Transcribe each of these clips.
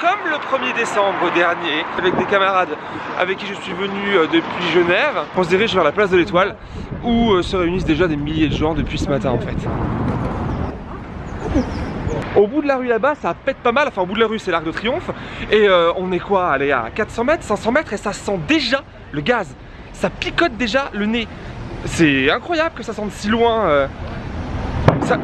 Comme le 1er décembre dernier avec des camarades avec qui je suis venu euh, depuis Genève. On se dirige vers la place de l'Étoile où euh, se réunissent déjà des milliers de gens depuis ce matin en fait. Au bout de la rue là-bas, ça pète pas mal. Enfin, au bout de la rue, c'est l'Arc de Triomphe. Et euh, on est quoi Allez, à 400 mètres, 500 mètres, et ça sent déjà le gaz. Ça picote déjà le nez. C'est incroyable que ça sente si loin. Ça...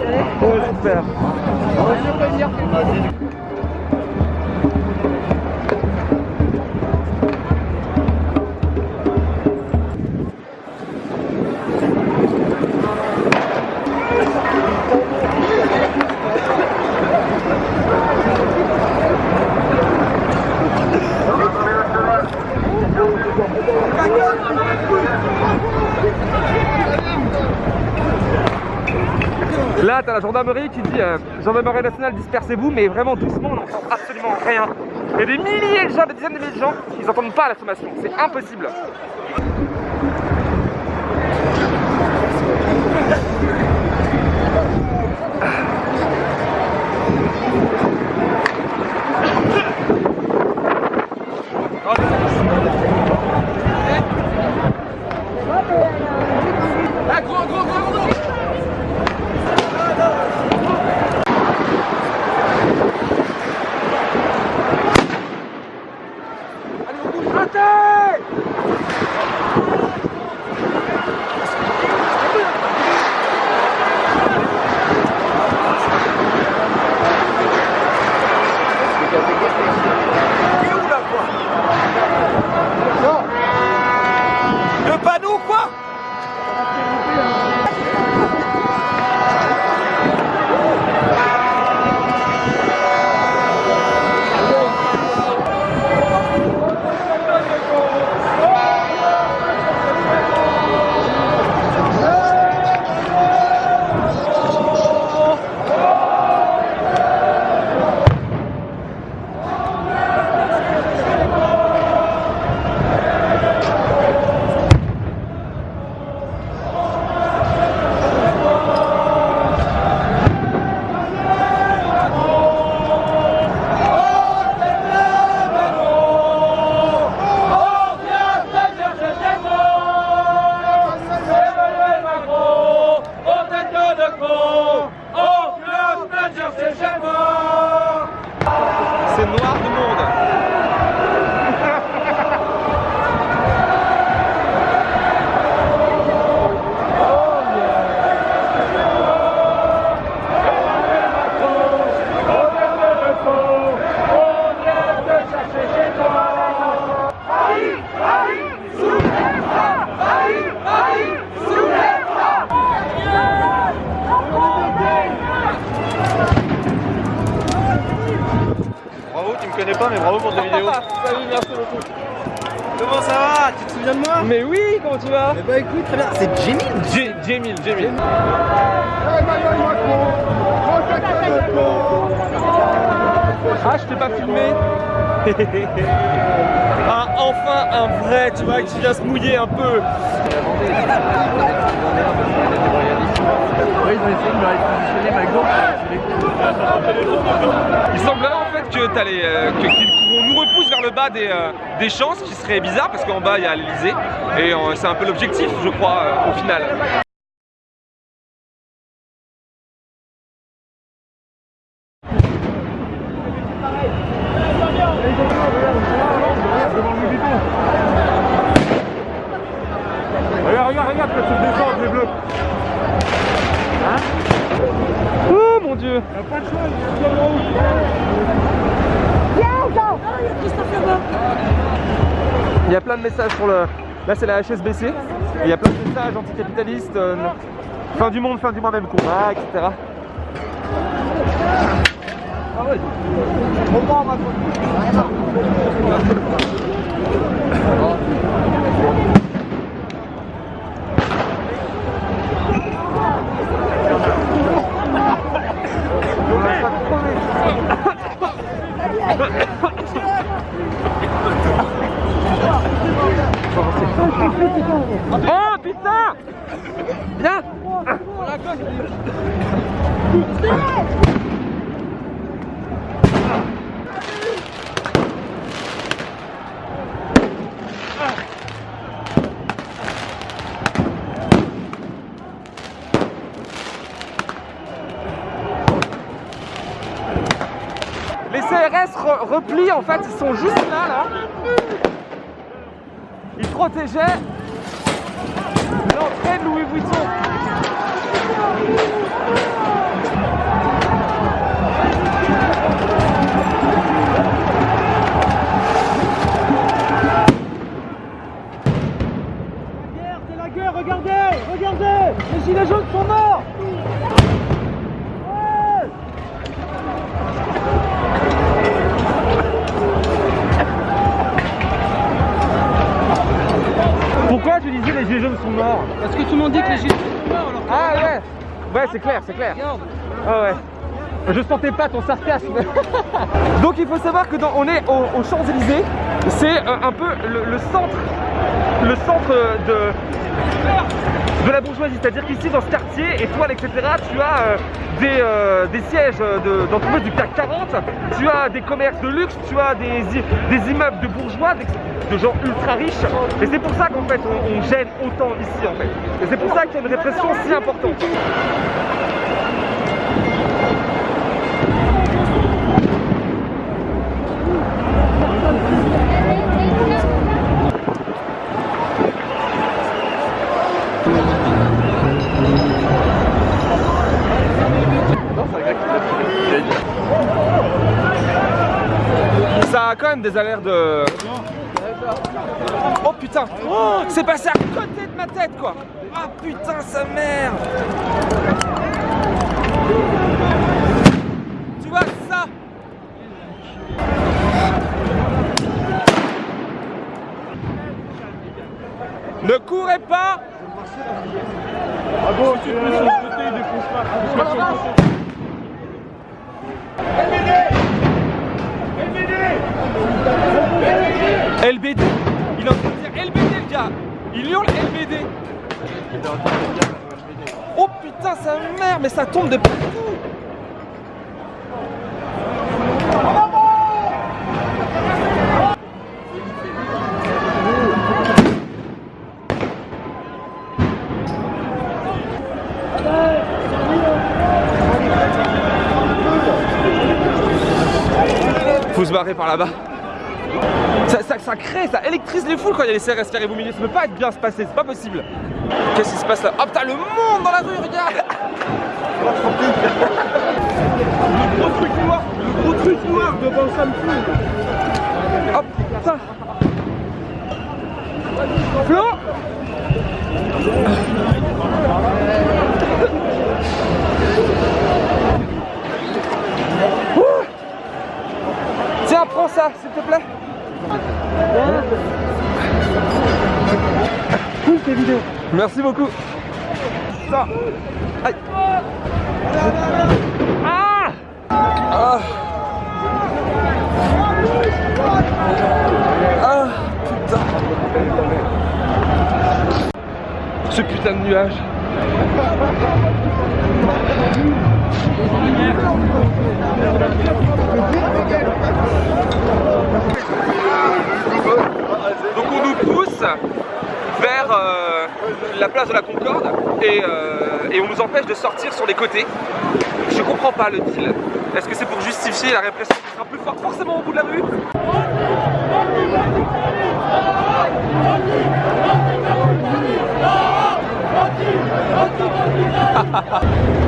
Ouais, super. La gendarmerie qui dit euh, Gendarmerie nationale, dispersez-vous, mais vraiment doucement, on n'entend absolument rien. Il y a des milliers de gens, des dizaines de milliers de gens, ils n'entendent pas la sommation, c'est impossible. Le Ah, enfin un vrai, tu vois, qui vient se mouiller un peu. Il semblerait en fait que t'allais, euh, nous repousse vers le bas des, euh, des champs, ce qui serait bizarre parce qu'en bas il y a l'Elysée et euh, c'est un peu l'objectif, je crois, euh, au final. Plein de messages sur le... Là c'est la HSBC. Et il y a plein de messages anticapitalistes. euh, fin du monde, fin du mois, même combat, etc. Oh putain Viens Les CRS re- replient en fait, ils sont juste là là. Ils protégeaient l'entrée de Louis Vuitton. c'est la guerre, regardez Regardez Les gilets jaunes sont morts Pourquoi tu disais les gilets jaunes sont morts Parce que tout le monde dit que les gilets jaunes sont morts, alors Ah ouais Ouais c'est clair, c'est clair. regarde Ah ouais. Je sentais pas ton sarcasme. Donc il faut savoir que dans, on est au- aux Champs-Élysées, c'est euh, un peu le, le centre, le centre de, de la bourgeoisie. C'est-à-dire qu'ici dans ce quartier, étoile, etc., tu as euh, des, euh, des sièges de- d'entreprises du CAC 40, tu as des commerces de luxe, tu as des, des immeubles de bourgeois, d'ex- de gens ultra riches. Et c'est pour ça qu'en fait on, gêne autant ici en fait. Et c'est pour ça qu'il y a une répression si importante. Ça a quand même des allers de. Oh putain. Oh, C'est passé à côté de ma tête quoi. Ah putain sa mère. Tu vois ça? Ne courez pas. Ah bon, tu sur le côté, il défonce pas LBD Il dire LBD le gars. Il hurle LBD Oh putain sa mère mais ça tombe de partout. Faut se barrer par là-bas ça, ça, ça crée, ça électrise les foules quand il y a les CRS milieu. Ça peut pas être bien se passer, c'est pas possible. Qu'est-ce qui se passe là? Oh putain, le monde dans la rue, regarde Le gros truc noir, le gros truc noir devant Sam Oh putain Flo? Ouh. Tiens, prends ça, s'il te plaît. Cool tes vidéos. Merci beaucoup. Ça. Aïe. Ah Ah Ah putain Ce putain de nuage Donc on nous pousse vers euh, la place de la Concorde et, euh, et on nous empêche de sortir sur les côtés. Je comprends pas le deal. Est-ce que c'est pour justifier la répression qui sera plus forte forcément au bout de la rue?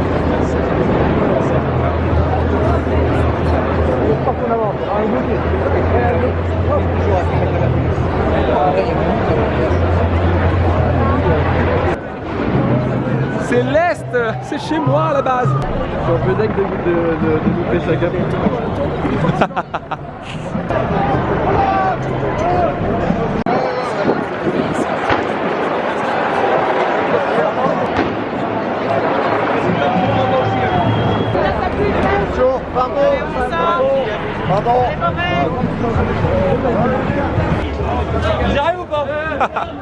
euh, c'est chez moi à la base. Je suis un peu de, de, de, de louper chacun. J'arrive ou pas?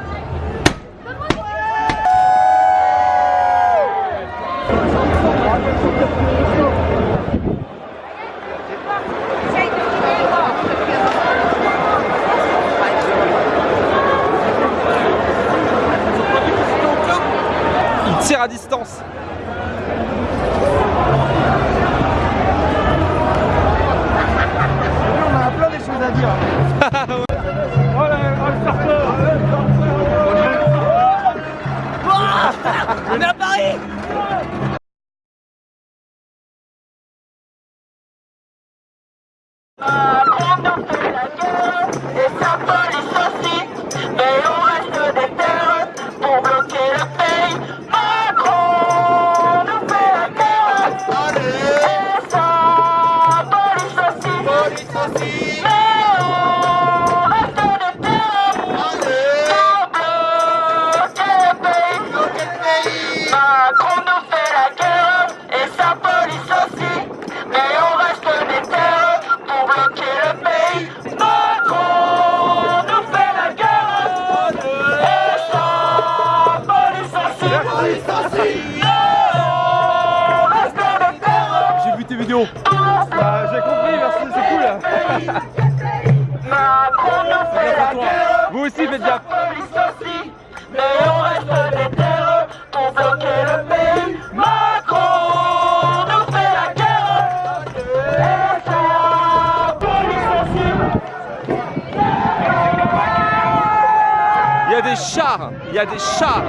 On a des chars. Il y a des chars.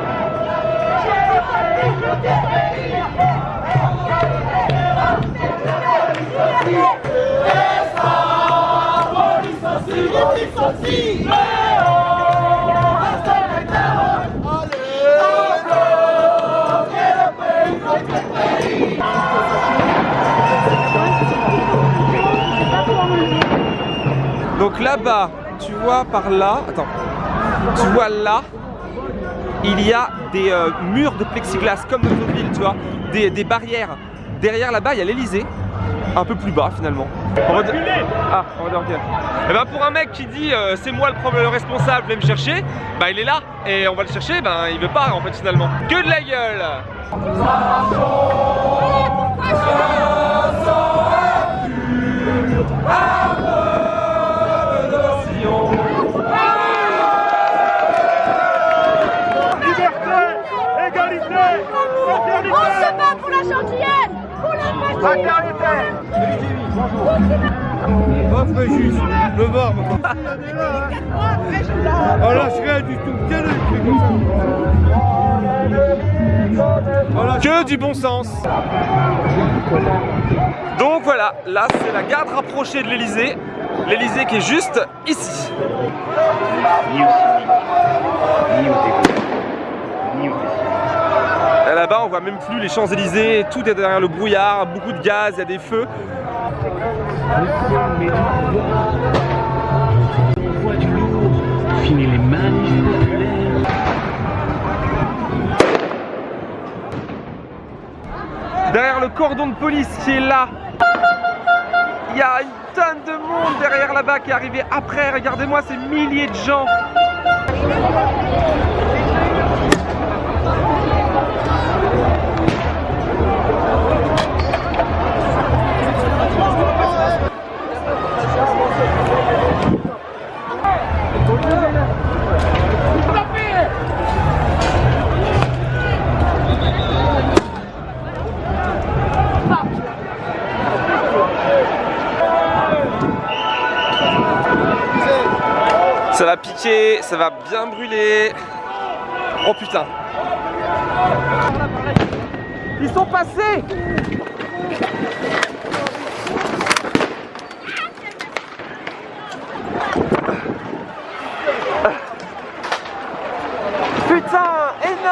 Donc là-bas, tu vois par là, attends, tu vois là, il y a des euh, murs de plexiglas comme dans notre ville, tu vois, des, des barrières. Derrière là-bas, il y a l'Elysée, un peu plus bas finalement. On va dire- Ah, on va dire ok. Et ben pour un mec qui dit euh, c'est moi le problème, le responsable, venez me chercher, bah il est là et on va le chercher, ben il veut pas en fait finalement. Que de la gueule égalité, fraternité. On se bat pour la gentillenne Pour la Fraternité. Juste, le barbe. On lâche rien du tout. Ça. On lâche Que du bon sens Donc voilà, là c'est la garde rapprochée de l'Elysée. L'Elysée qui est juste ici. Et Là-bas, on voit même plus les Champs-Élysées, tout est derrière le brouillard, beaucoup de gaz, il y a des feux. Fini les. Derrière le cordon de police qui est là, il y a une tonne de monde derrière là-bas qui est arrivé après. Regardez-moi ces milliers de gens. Ça va piquer, ça va bien brûler. Oh putain. Ils sont passés Putain,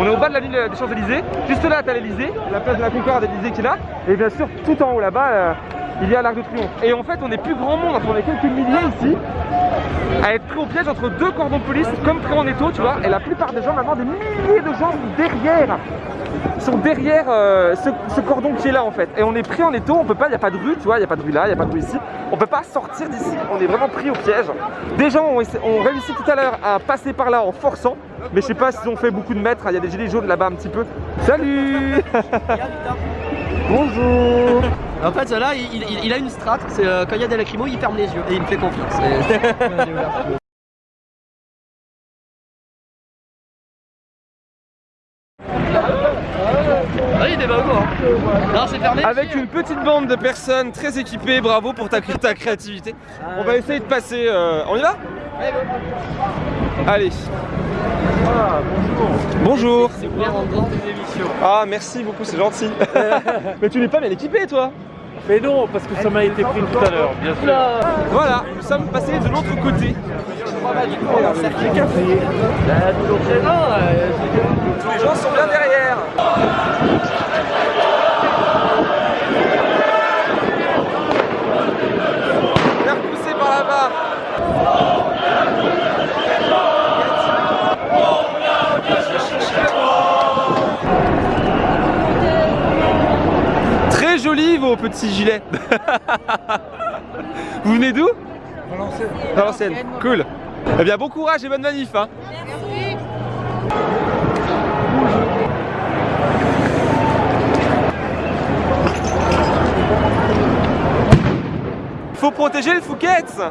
On est au bas de la ligne des Champs-Élysées. Juste là, t'as l'Elysée, la place de la Concorde d'Elysée qui est là. Et bien sûr, tout en haut là-bas, euh, il y a l'Arc de Triomphe. Et en fait, on est plus grand monde, on est quelques milliers ici, à être pris au piège entre deux cordons de police, comme pris en étau, tu vois. Et la plupart des gens, maintenant, des milliers de gens derrière. Sont derrière euh, ce, cordon qui est là en fait. Et on est pris en étau, on peut pas, il n'y a pas de rue, tu vois, il n'y a pas de rue là, il n'y a pas de rue ici, on peut pas sortir d'ici, on est vraiment pris au piège. Des gens ont, ont réussi tout à l'heure à passer par là en forçant, mais je sais pas s'ils ont fait beaucoup de mètres, il y a des gilets jaunes là-bas un petit peu. Salut! Bonjour En fait, là, il, il- il a une strat, c'est euh, quand il y a des lacrymos, il ferme les yeux et il me fait confiance. Et- Ah Non, fermé. Avec une petite bande de personnes très équipées, bravo pour ta, ta créativité. On va essayer de passer. euh, On y va? Allez. Bonjour. C'est ouvert en dehors des émissions. Ah merci beaucoup, c'est gentil. Mais tu n'es pas bien équipé toi Mais non, parce que ça m'a été pris tout à l'heure, bien sûr. Voilà, nous sommes passés de l'autre côté. Tous les gens sont bien derrière. Bien repoussé par là-bas. Vos petits gilets. Vous venez d'où Valenciennes. Valenciennes, cool. Eh bien bon courage et bonne manif hein. Faut protéger le Fouquet's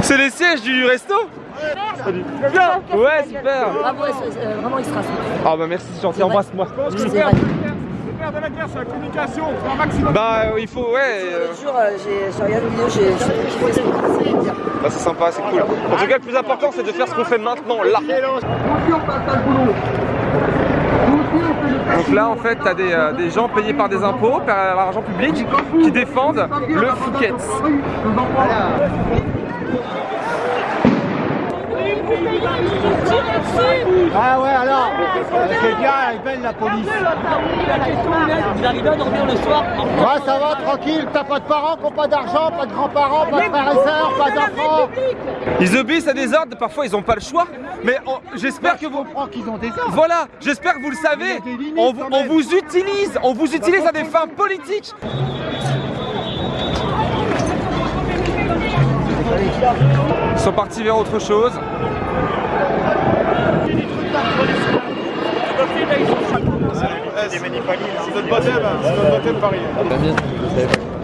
C'est les sièges du resto Salut. Bien Ouais super Bravo, euh, vraiment extra. Ah bah merci c'est gentil, embrasse-moi C'est de la guerre, c'est la communication, c'est un maximum. Bah euh, il faut ouais euh, L'autre euh, j'ai j'ai regardé une vidéo, j'ai ce que c'est dire. Bah c'est sympa, c'est cool. En tout cas le plus important c'est de faire ce qu'on fait maintenant là. Donc là en fait t'as des, euh, des gens payés par des impôts, par l'argent public, qui défendent le Fouquet's. Ah ouais alors C'est bien, elle est belle la police. Vous arrivez à dormir le soir Ouais ça va, tranquille, t'as pas de parents qui ont pas d'argent, pas de grands-parents, pas de frères et sœurs, pas d'enfants Ils obéissent à des ordres, parfois ils n'ont pas le choix, mais j'espère que vous... Je comprends qu'ils ont des ordres? Voilà, j'espère que vous le savez, on, on vous utilise, on vous utilise à des fins politiques. Ils sont partis vers autre chose. C'est notre baptême, hein, c'est notre baptême Paris.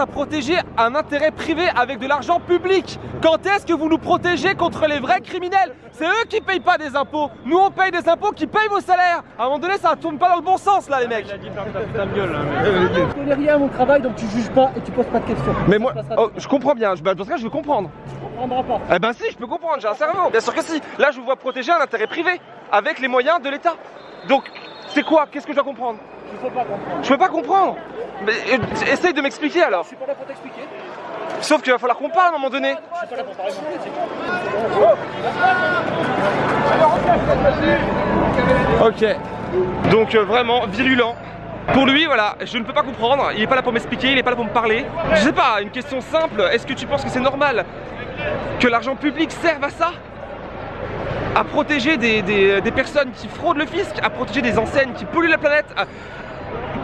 À protéger un intérêt privé avec de l'argent public. Quand est-ce que vous nous protégez contre les vrais criminels? C'est eux qui payent pas des impôts. Nous on paye des impôts qui payent vos salaires. À un moment donné, ça tourne pas dans le bon sens là, les mecs. Je connais rien à mon travail, donc tu juges pas et tu poses pas de questions. Mais moi, oh, je comprends bien. Je, bah, dans ce cas, je veux comprendre. Eh ben si, je peux comprendre, j'ai un cerveau. Bien sûr que si. Là, je vous vois protéger un intérêt privé avec les moyens de l'État. Donc, c'est quoi? Qu'est-ce que je dois comprendre? Il faut pas comprendre. Je peux pas comprendre. Mais euh, essaye de m'expliquer alors. Je suis pas là pour t'expliquer. Sauf qu'il va falloir qu'on parle à un moment donné. Je suis pas là pour parler. Ok. Donc euh, vraiment virulent. Pour lui, voilà, je ne peux pas comprendre. Il est pas là pour m'expliquer, il est pas là pour me parler. Je sais pas, une question simple. Est-ce que tu penses que c'est normal que l'argent public serve à ça? À protéger des, personnes qui fraudent le fisc, à protéger des enseignes qui polluent la planète,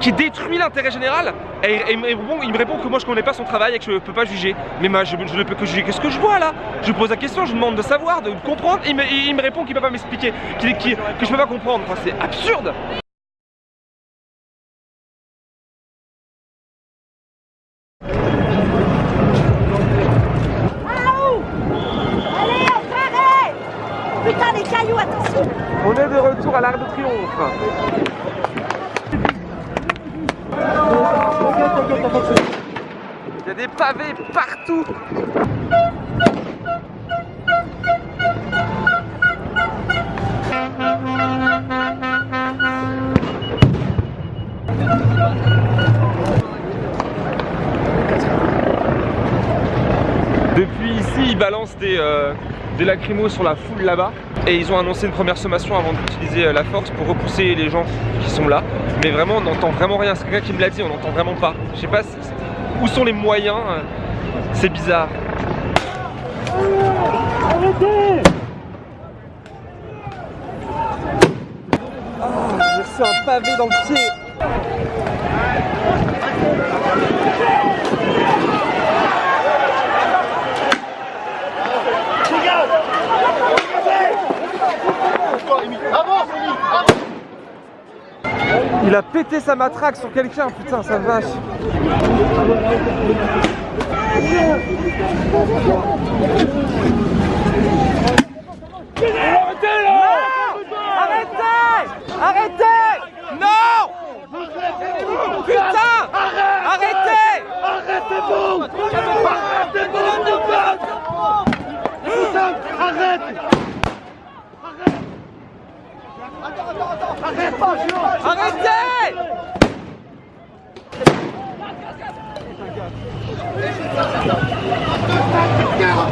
qui détruit l'intérêt général. Et, et il me répond- que moi je connais pas son travail et que je peux pas juger. Mais moi je, ne peux que juger qu'est-ce que je vois là? Je pose la question, je demande de savoir, de comprendre. Me, il me répond qu'il peut pas m'expliquer, que je peux pas comprendre. C'est absurde Allez, frère Putain, les cailloux, attention On est de retour à l'Arc de Triomphe. Il y a des pavés Depuis ici, ils balancent des, euh, des lacrymos sur la foule là-bas. Et ils ont annoncé une première sommation avant d'utiliser euh, la force pour repousser les gens qui sont là. Mais vraiment, on n'entend vraiment rien. C'est quelqu'un qui me l'a dit, on n'entend vraiment pas. Je sais pas où sont les moyens. C'est bizarre. Oh, j'ai reçu un pavé dans le pied. Il a pété sa matraque sur quelqu'un, putain, sa vache. Arrêtez Arrêtez Non Putain Arrêtez Arrêtez-vous Arrêtez-vous de battre Arrêtez T'as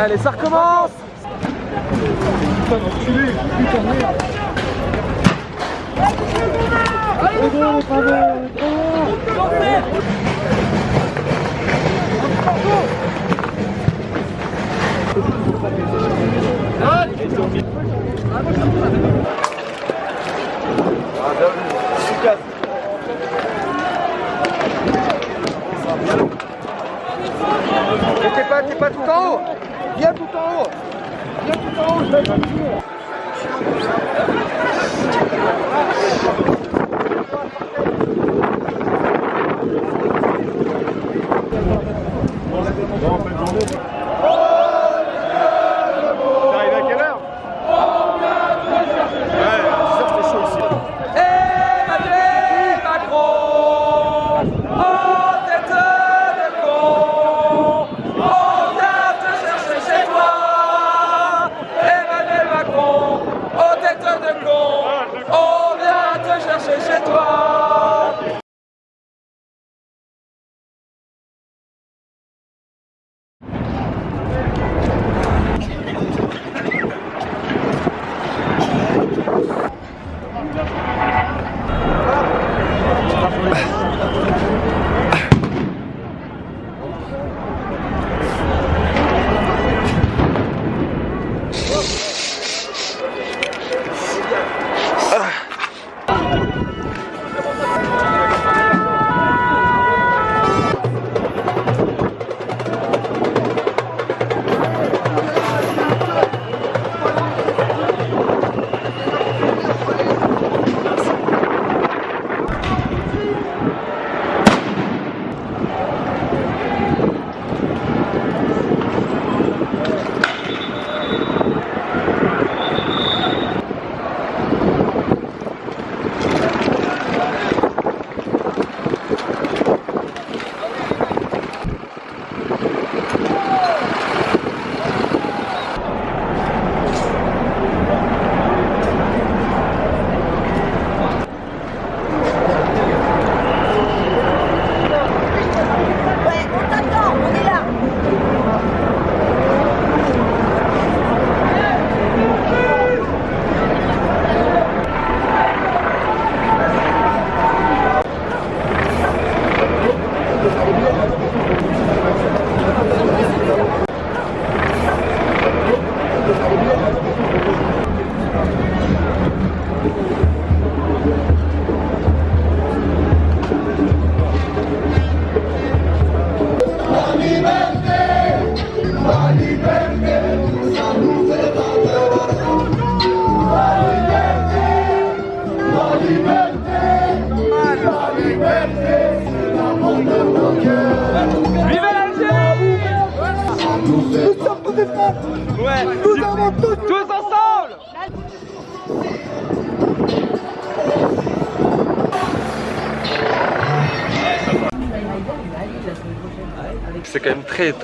Allez, ça recommence. Mais T'es pas, t'es pas tout en haut Viens tout en haut Viens tout en haut, je vais te dire. T'arrives con, on vient te chercher chez toi.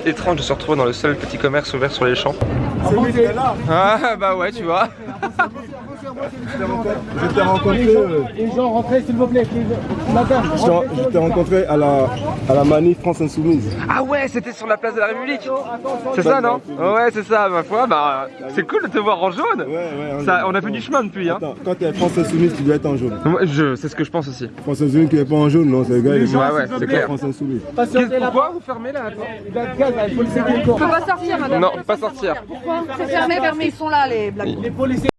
Étrange de se retrouver dans le seul petit commerce ouvert sur les champs. Ah bah ouais tu vois. Je t'ai rencontré, euh, Les gens, rentrez s'il vous plaît. Madame, je t'ai- je t'ai rencontré à la, à la manif France Insoumise. Ah ouais c'était sur la place de la République C'est ça non Ouais c'est ça ma foi bah c'est cool de te voir en jaune Ouais, ouais. ça, On a fait du chemin depuis hein Attends, quand t'es France Insoumise, tu dois être en jaune. Je, C'est ce que je pense aussi France Insoumise qui n'est pas en jaune, non, c'est le gars, il est Ouais ouais c'est clair France Insoumise. Pourquoi vous fermez là Il a le gaz, il faut le On peut pas sortir, madame. Non pas sortir Pourquoi C'est fermé, fermé. Ils sont là, les blagues. Les policiers.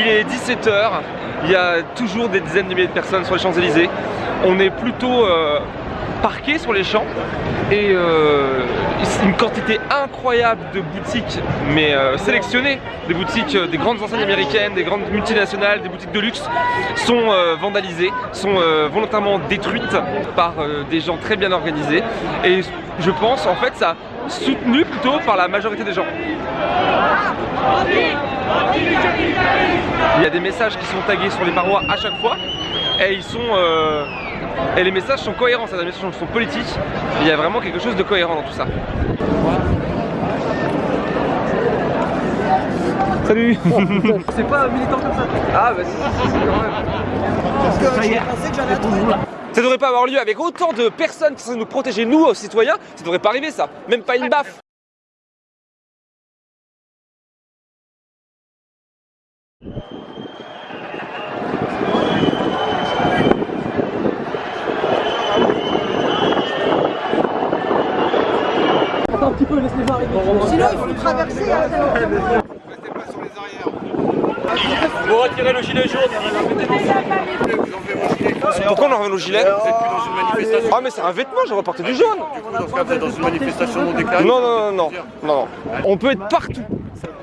Il est 17h, il y a toujours des dizaines de milliers de personnes sur les Champs-Élysées. On est plutôt euh, parqué sur les champs et euh, une quantité incroyable de boutiques, mais euh, sélectionnées, des boutiques, des grandes enseignes américaines, des grandes multinationales, des boutiques de luxe, sont vandalisées, sont volontairement détruites par des gens très bien organisés. Et je pense en fait ça soutenu plutôt par la majorité des gens. Il y a des messages qui sont tagués sur les parois à chaque fois et ils sont euh, et les messages sont cohérents, c'est-à-dire les messages sont politiques. Il y a vraiment quelque chose de cohérent dans tout ça. Salut C'est pas un militant comme ça. Ah bah si, si, si, quand même. Je pensais que j'allais attendre. Ça devrait pas avoir lieu avec autant de personnes qui sont nous protéger, nous, aux citoyens. Ça devrait pas arriver ça. Même pas une baffe. Peu, laisse-les voir arriver. Sinon, il faut traverser. hein. Vous retirez le gilet jaune. Pourquoi on enlève nos gilets Ah mais c'est un vêtement, j'aurais porté du jaune. dans une manifestation non déclarée. Non, non, non, non. On peut être partout.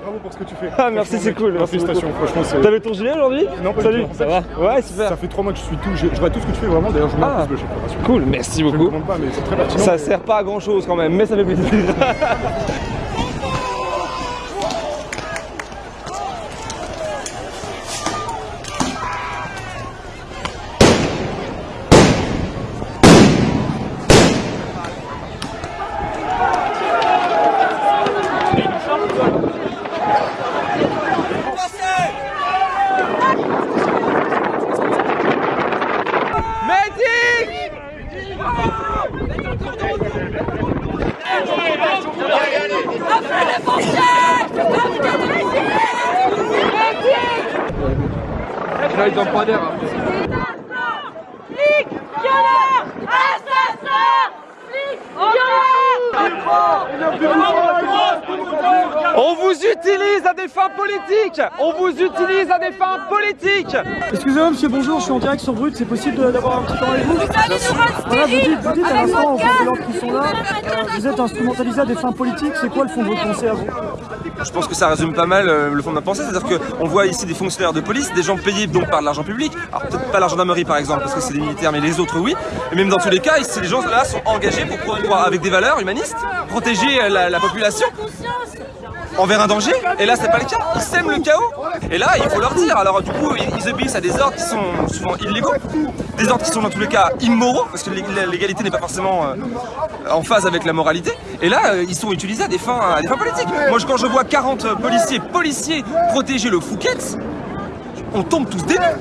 Bravo pour ce que tu fais. Ah merci, c'est cool. Merci Félicitations, franchement. T'avais ton gilet aujourd'hui Non, pas du Salut, tout. En ça va Ouais, super. Ça fait trois mois que je suis tout. Je, je vois tout ce que tu fais vraiment. D'ailleurs, je Ah. fois. Cool, merci Je ne beaucoup. demande pas, mais c'est très pertinent. Ça sert pas à grand chose quand même, mais ça fait plaisir. Medic Là, ils ont pas d'air. hein. Flic, violeur, assassin, flic, On vous utilise à On vous utilise à des fins politiques. Excusez-moi monsieur, bonjour, je suis en direct sur Brut, c'est possible d'avoir un petit temps avec vous Voilà, vous dites, vous dites à l'instant qui sont là, vous êtes instrumentalisé à des fins politiques, c'est quoi le fond de votre pensée à vous Je pense que ça résume pas mal euh, le fond de ma pensée, c'est-à-dire qu'on voit ici des fonctionnaires de police, des gens payés donc par de l'argent public, alors peut-être pas la gendarmerie par exemple, parce que c'est des militaires, mais les autres oui, et même dans tous les cas, ici, les gens là sont engagés pour, avec des valeurs humanistes, protéger euh, la, la population envers un danger, et là c'est pas le cas, ils sèment le chaos, et là il faut leur dire, alors du coup ils, obéissent à des ordres qui sont souvent illégaux, des ordres qui sont dans tous les cas immoraux, parce que légalité n'est pas forcément euh, en phase avec la moralité, et là euh, ils sont utilisés à des fins, à des fins politiques. Moi quand je vois 40 policiers, policiers protéger le Fouquet, on tombe tous des nues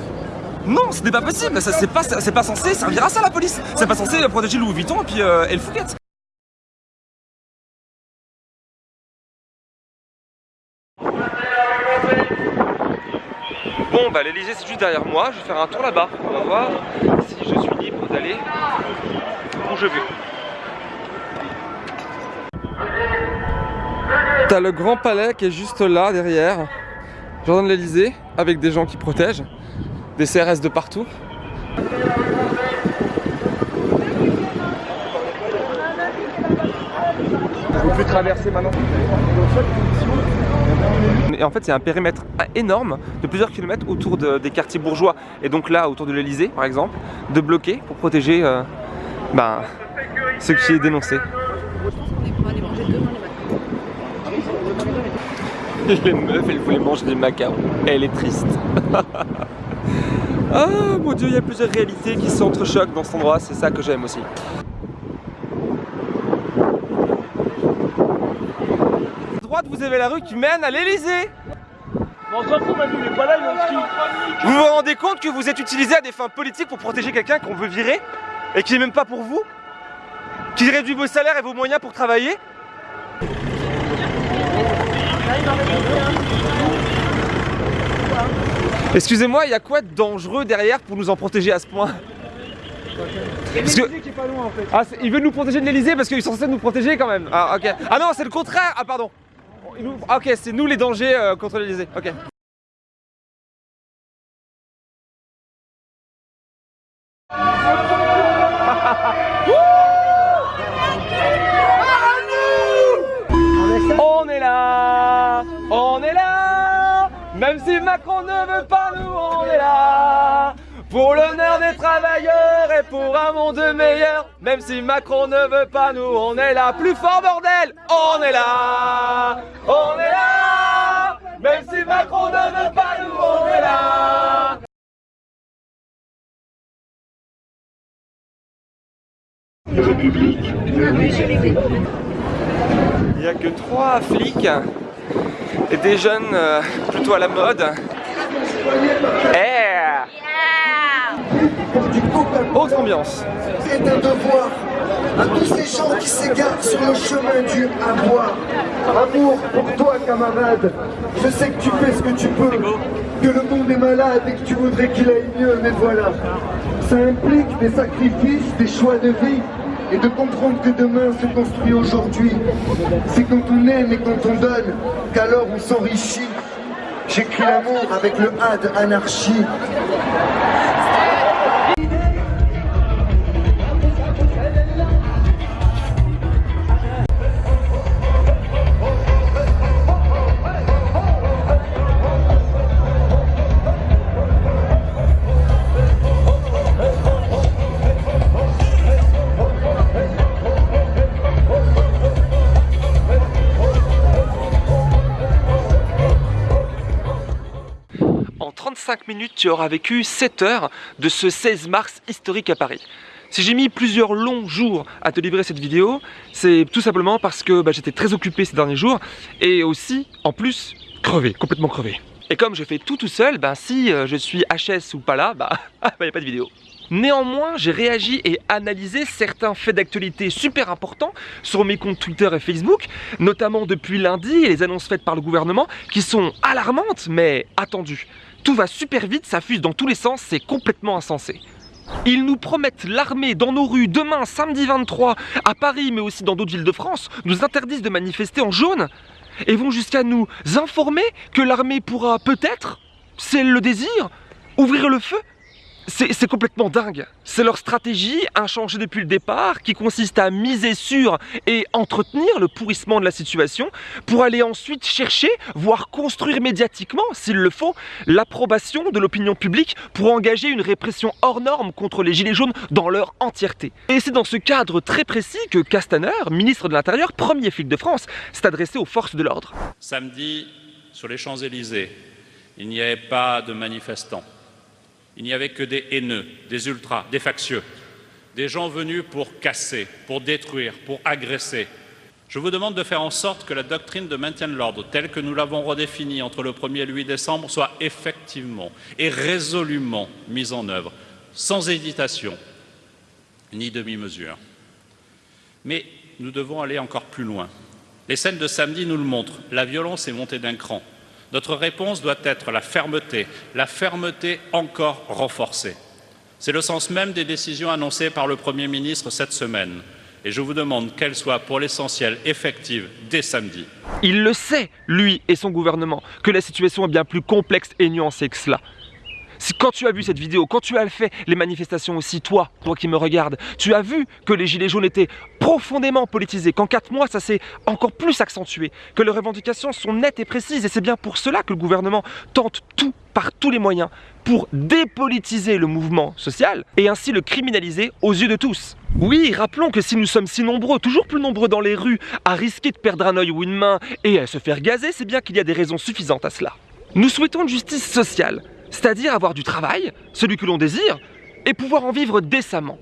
non, ce n'est pas possible, c'est pas, pas censé servir à ça la police. C'est pas censé protéger Louis Vuitton et puis euh, et le bah l'Elysée c'est juste derrière moi, je vais faire un tour là-bas, on va voir si je suis libre d'aller où je veux. T'as le grand palais qui est juste là derrière, jardin de l'Elysée, avec des gens qui protègent, des CRS de partout. On peut traverser maintenant. Et en fait, c'est un périmètre énorme de plusieurs kilomètres autour des quartiers bourgeois et donc là, autour de l'Elysée, par exemple, de bloquer pour protéger euh, ben, ce qui est dénoncé. Les meufs, elles voulaient manger des macarons. Elle est triste. ah mon dieu, il y a plusieurs réalités qui s'entrechoquent dans cet endroit. C'est ça que j'aime aussi. droite, vous avez la rue qui mène à l'Elysée. On s'en fout, Manu, il est pas là, il est en ski. Vous vous rendez compte que vous êtes utilisé à des fins politiques pour protéger quelqu'un qu'on veut virer et qui n'est même pas pour vous? Qui réduit vos salaires et vos moyens pour travailler? Excusez-moi, il y a quoi de dangereux derrière pour nous en protéger à ce point? Parce que... qui est pas loin en fait. Ah, il veut nous protéger de l'Elysée parce qu'ils sont censés nous protéger quand même. Ah ok. Ah non, c'est le contraire. Ah pardon. Ah, ok, c'est nous les dangers euh, contre l'Elysée. Ok. On est là, on est là, même si Macron ne veut pas nous, on est là. Pour l'honneur des travailleurs et pour un monde meilleur, même si Macron ne veut pas nous, on est là. Plus fort bordel, on est là, on est là. Même si Macron ne veut pas nous, on est là. Il n'y a que trois flics et des jeunes euh, plutôt à la mode. Autre ambiance. C'est un devoir à tous ces gens qui s'égarent sur le chemin du à boire. Amour pour toi, camarade. Je sais que tu fais ce que tu peux, que le monde est malade et que tu voudrais qu'il aille mieux, mais voilà. Ça implique des sacrifices, des choix de vie et de comprendre que demain se construit aujourd'hui. C'est quand on aime et quand on donne qu'alors on s'enrichit. J'écris l'amour avec le A de anarchie. Tu auras vécu 7 heures de ce 16 mars historique à Paris. Si j'ai mis plusieurs longs jours à te livrer cette vidéo, c'est tout simplement parce que bah, j'étais très occupé ces derniers jours et aussi, en plus, crevé, complètement crevé. Et comme je fais tout tout seul, ben si euh, je suis HS ou pas là, bah il n'y a pas de vidéo. Néanmoins, j'ai réagi et analysé certains faits d'actualité super importants sur mes comptes Twitter et Facebook, notamment depuis lundi et les annonces faites par le gouvernement qui sont alarmantes mais attendues. Tout va super vite, ça fuse dans tous les sens, c'est complètement insensé. Ils nous promettent l'armée dans nos rues demain, samedi 23, à Paris mais aussi dans d'autres villes de France, nous interdisent de manifester en jaune et vont jusqu'à nous informer que l'armée pourra peut-être, c'est le désir, ouvrir le feu c'est complètement dingue. C'est leur stratégie, inchangée depuis le départ, qui consiste à miser sur et entretenir le pourrissement de la situation pour aller ensuite chercher, voire construire médiatiquement, s'il le faut, l'approbation de l'opinion publique pour engager une répression hors norme contre les Gilets jaunes dans leur entièreté. Et c'est dans ce cadre très précis que Castaner, ministre de l'Intérieur, premier flic de France, s'est adressé aux forces de l'ordre. Samedi, sur les Champs-Élysées, il n'y avait pas de manifestants il n'y avait que des haineux, des ultras, des factieux, des gens venus pour casser, pour détruire, pour agresser. Je vous demande de faire en sorte que la doctrine de maintien de l'ordre, telle que nous l'avons redéfinie entre le 1er et le 8 décembre, soit effectivement et résolument mise en œuvre, sans hésitation ni demi-mesure. Mais nous devons aller encore plus loin. Les scènes de samedi nous le montrent, la violence est montée d'un cran. Notre réponse doit être la fermeté, la fermeté encore renforcée. C'est le sens même des décisions annoncées par le Premier ministre cette semaine. Et je vous demande qu'elles soient pour l'essentiel effectives dès samedi. Il le sait, lui et son gouvernement, que la situation est bien plus complexe et nuancée que cela. Si quand tu as vu cette vidéo, quand tu as fait les manifestations aussi, toi, toi qui me regardes, tu as vu que les gilets jaunes étaient profondément politisés, qu'en 4 mois ça s'est encore plus accentué, que les revendications sont nettes et précises et c'est bien pour cela que le gouvernement tente tout par tous les moyens pour dépolitiser le mouvement social et ainsi le criminaliser aux yeux de tous. Oui, rappelons que si nous sommes si nombreux, toujours plus nombreux dans les rues, à risquer de perdre un œil ou une main et à se faire gazer, c'est bien qu'il y a des raisons suffisantes à cela. Nous souhaitons justice sociale, c'est-à-dire avoir du travail, celui que l'on désire, et pouvoir en vivre décemment.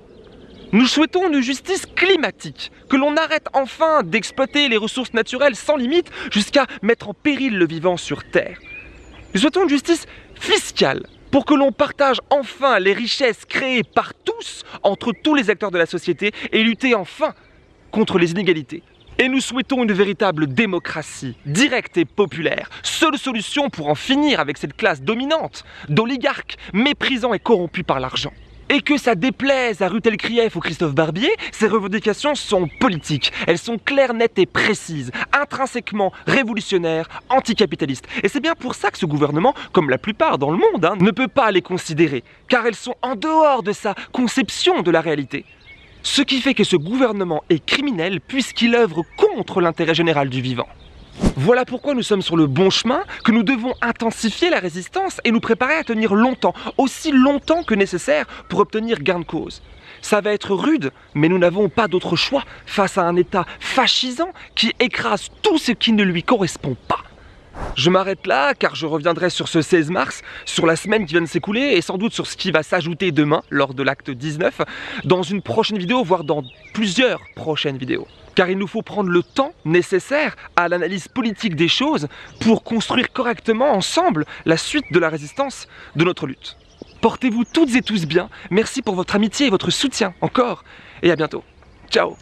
Nous souhaitons une justice climatique, que l'on arrête enfin d'exploiter les ressources naturelles sans limite jusqu'à mettre en péril le vivant sur Terre. Nous souhaitons une justice fiscale, pour que l'on partage enfin les richesses créées par tous entre tous les acteurs de la société et lutter enfin contre les inégalités. Et nous souhaitons une véritable démocratie, directe et populaire, seule solution pour en finir avec cette classe dominante, d'oligarques méprisants et corrompus par l'argent. Et que ça déplaise à Rutel Krief ou Christophe Barbier, ces revendications sont politiques. Elles sont claires, nettes et précises, intrinsèquement révolutionnaires, anticapitalistes. Et c'est bien pour ça que ce gouvernement, comme la plupart dans le monde, hein, ne peut pas les considérer, car elles sont en dehors de sa conception de la réalité. Ce qui fait que ce gouvernement est criminel puisqu'il œuvre contre l'intérêt général du vivant. Voilà pourquoi nous sommes sur le bon chemin, que nous devons intensifier la résistance et nous préparer à tenir longtemps, aussi longtemps que nécessaire pour obtenir gain de cause. Ça va être rude, mais nous n'avons pas d'autre choix face à un État fascisant qui écrase tout ce qui ne lui correspond pas. Je m'arrête là car je reviendrai sur ce 16 mars, sur la semaine qui vient de s'écouler et sans doute sur ce qui va s'ajouter demain lors de l'acte 19 dans une prochaine vidéo, voire dans plusieurs prochaines vidéos. Car il nous faut prendre le temps nécessaire à l'analyse politique des choses pour construire correctement ensemble la suite de la résistance de notre lutte. Portez-vous toutes et tous bien, merci pour votre amitié et votre soutien encore, et à bientôt. Ciao